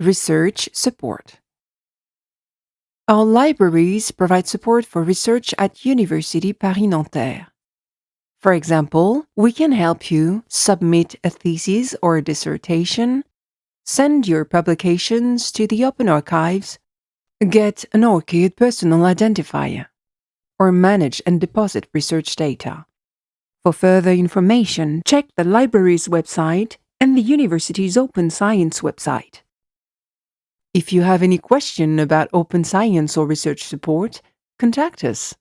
Research support. Our libraries provide support for research at University Paris-Nanterre. For example, we can help you submit a thesis or a dissertation, send your publications to the Open Archives, get an ORCID personal identifier, or manage and deposit research data. For further information, check the library's website and the university's Open Science website. If you have any question about open science or research support, contact us.